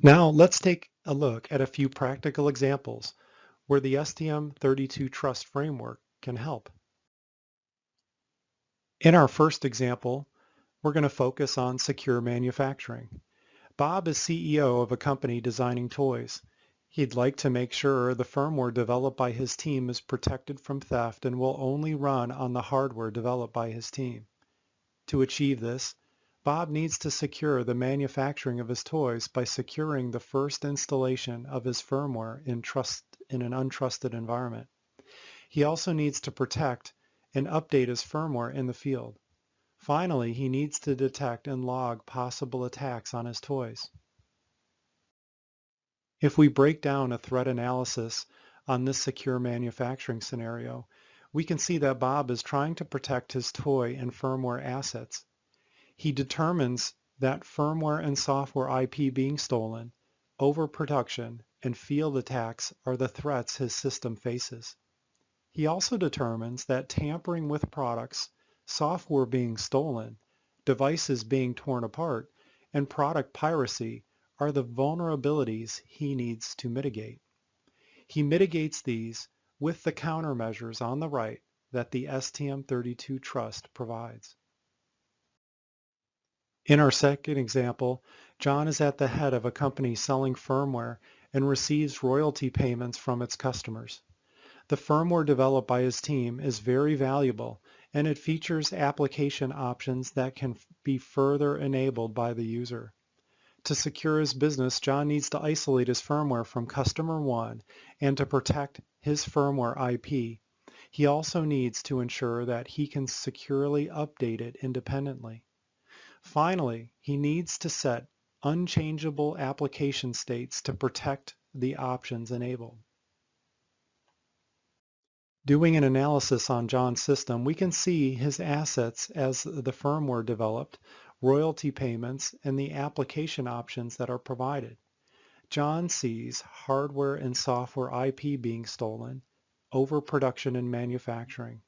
Now let's take a look at a few practical examples where the STM32 Trust Framework can help. In our first example, we're going to focus on secure manufacturing. Bob is CEO of a company designing toys. He'd like to make sure the firmware developed by his team is protected from theft and will only run on the hardware developed by his team. To achieve this, Bob needs to secure the manufacturing of his toys by securing the first installation of his firmware in, trust, in an untrusted environment. He also needs to protect and update his firmware in the field. Finally, he needs to detect and log possible attacks on his toys. If we break down a threat analysis on this secure manufacturing scenario, we can see that Bob is trying to protect his toy and firmware assets he determines that firmware and software IP being stolen, overproduction, and field attacks are the threats his system faces. He also determines that tampering with products, software being stolen, devices being torn apart, and product piracy are the vulnerabilities he needs to mitigate. He mitigates these with the countermeasures on the right that the STM32 Trust provides. In our second example, John is at the head of a company selling firmware and receives royalty payments from its customers. The firmware developed by his team is very valuable and it features application options that can be further enabled by the user. To secure his business, John needs to isolate his firmware from customer one and to protect his firmware IP. He also needs to ensure that he can securely update it independently. Finally, he needs to set unchangeable application states to protect the options enabled. Doing an analysis on John's system, we can see his assets as the firmware developed, royalty payments, and the application options that are provided. John sees hardware and software IP being stolen, overproduction in manufacturing.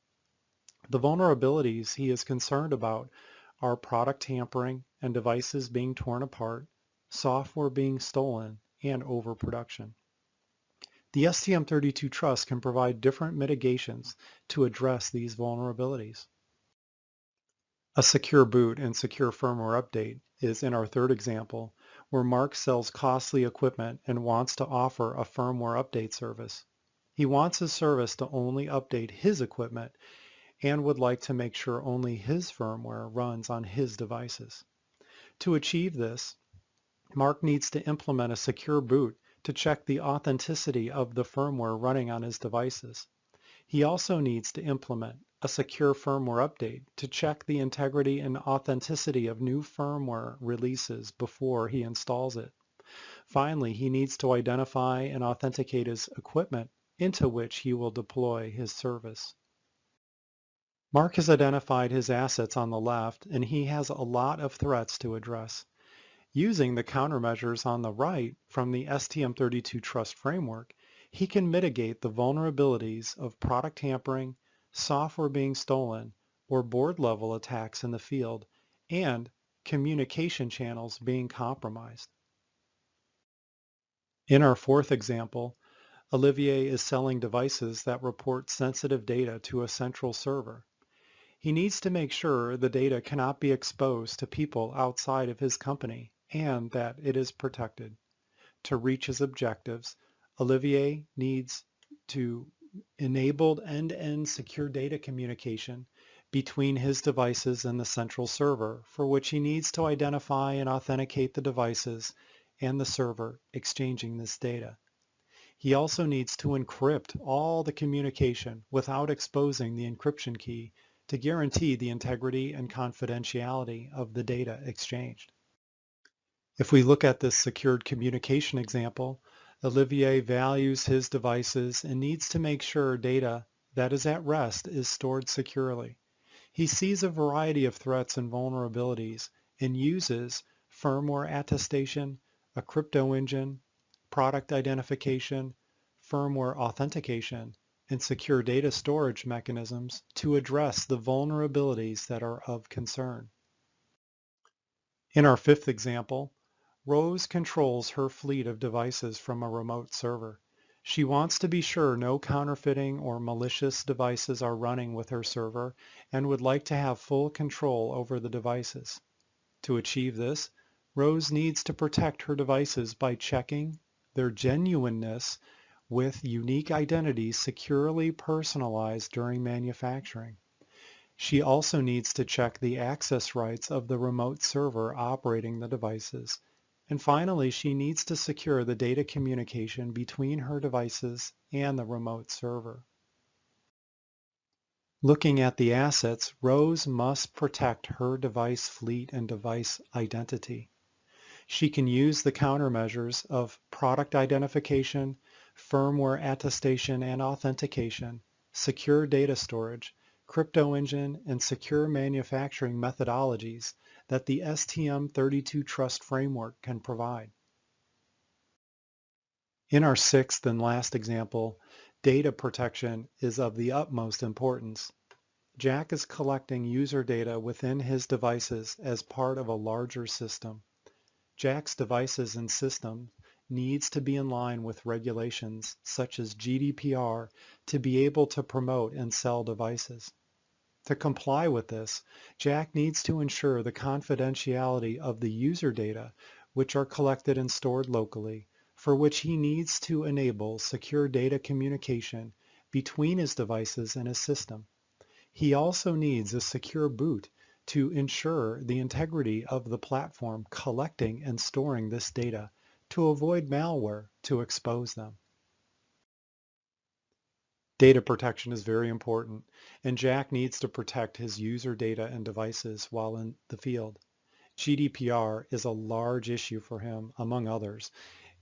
The vulnerabilities he is concerned about are product tampering and devices being torn apart, software being stolen, and overproduction. The STM32 Trust can provide different mitigations to address these vulnerabilities. A secure boot and secure firmware update is in our third example, where Mark sells costly equipment and wants to offer a firmware update service. He wants his service to only update his equipment and would like to make sure only his firmware runs on his devices. To achieve this, Mark needs to implement a secure boot to check the authenticity of the firmware running on his devices. He also needs to implement a secure firmware update to check the integrity and authenticity of new firmware releases before he installs it. Finally, he needs to identify and authenticate his equipment into which he will deploy his service. Mark has identified his assets on the left and he has a lot of threats to address. Using the countermeasures on the right from the STM32 Trust Framework, he can mitigate the vulnerabilities of product tampering, software being stolen, or board-level attacks in the field, and communication channels being compromised. In our fourth example, Olivier is selling devices that report sensitive data to a central server. He needs to make sure the data cannot be exposed to people outside of his company and that it is protected. To reach his objectives, Olivier needs to enable end-to-end secure data communication between his devices and the central server, for which he needs to identify and authenticate the devices and the server exchanging this data. He also needs to encrypt all the communication without exposing the encryption key to guarantee the integrity and confidentiality of the data exchanged. If we look at this secured communication example, Olivier values his devices and needs to make sure data that is at rest is stored securely. He sees a variety of threats and vulnerabilities and uses firmware attestation, a crypto engine, product identification, firmware authentication, and secure data storage mechanisms to address the vulnerabilities that are of concern. In our fifth example, Rose controls her fleet of devices from a remote server. She wants to be sure no counterfeiting or malicious devices are running with her server and would like to have full control over the devices. To achieve this, Rose needs to protect her devices by checking their genuineness with unique identities securely personalized during manufacturing. She also needs to check the access rights of the remote server operating the devices. And finally, she needs to secure the data communication between her devices and the remote server. Looking at the assets, Rose must protect her device fleet and device identity. She can use the countermeasures of product identification, firmware attestation and authentication, secure data storage, crypto engine, and secure manufacturing methodologies that the STM32 Trust framework can provide. In our sixth and last example, data protection is of the utmost importance. Jack is collecting user data within his devices as part of a larger system. Jack's devices and system needs to be in line with regulations such as GDPR to be able to promote and sell devices. To comply with this, Jack needs to ensure the confidentiality of the user data which are collected and stored locally, for which he needs to enable secure data communication between his devices and his system. He also needs a secure boot to ensure the integrity of the platform collecting and storing this data to avoid malware to expose them. Data protection is very important, and Jack needs to protect his user data and devices while in the field. GDPR is a large issue for him, among others,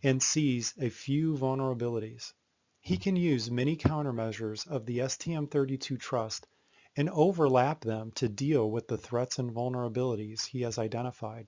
and sees a few vulnerabilities. He can use many countermeasures of the STM32 Trust and overlap them to deal with the threats and vulnerabilities he has identified.